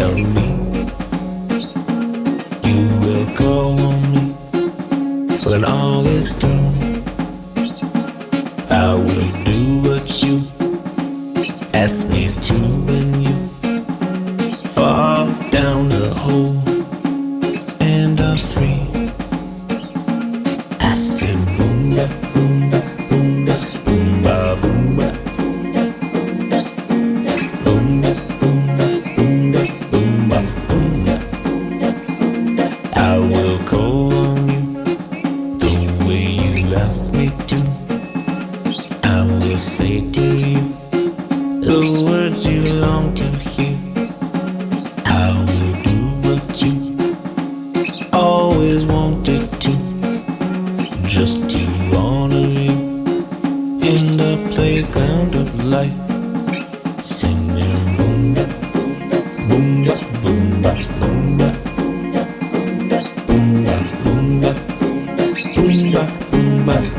help me. You will call on me when all is through. I will do what you ask me to when you fall down the hole and are free. I said boom boom ask me to. I will say to you the words you long to hear. I will do what you always wanted to, just to honor you in the playground of life. Singing money.